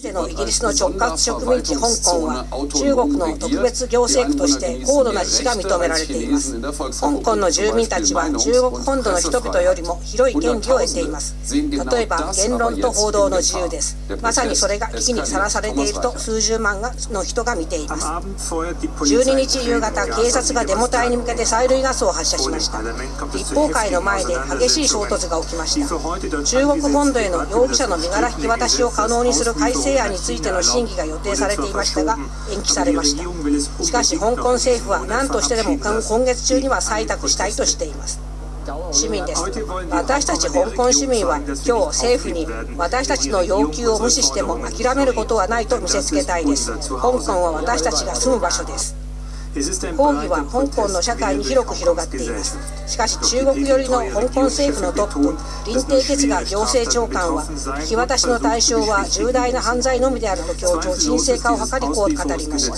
てのイギリスの直轄植民地香港は中国の特別行政区として高度な自治が認められています。香港の住民たちは中国本土の人々よりも広い権利を得ています。例えば言論と報道の自由です。まさにそれが危機にさらされていると数十万の人が見ています。12日夕方警察がデモ隊に向けて催涙ガスを発射しました。立法会の前で激しい衝突が起きました。中国本土への容疑者の身柄引き渡しを可能にする改正案についての審議が予定されていましたが延期されました。しかし香港政府は何としてでも今月中には採択したいとしています。市民です。私たち香港市民は今日政府に私たちの要求を無視しても諦めることはないと見せつけたいです。香港は私たちが住む場所です抗議は香港の社会に広く広がっています。しかし中国寄りの香港政府のトップ林鄭哲が行政長官は引き渡しの対象は重大な犯罪のみであると強調沈静化を図りこう語りました。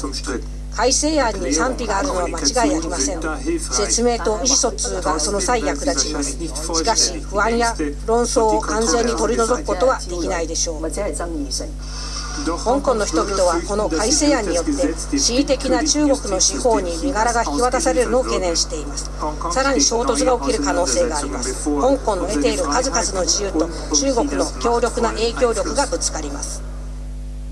改正案に賛否があるのは間違いありません。説明と意思疎通がその際役立ちます。しかし不安や論争を完全に取り除くことはできないでしょう。香港の人々はこの改正案によって恣意的な中国の司法に身柄が引き渡されるのを懸念しています。さらに衝突が起きる可能性があります。香港の得ている数々の自由と中国の強力な影響力がぶつかります。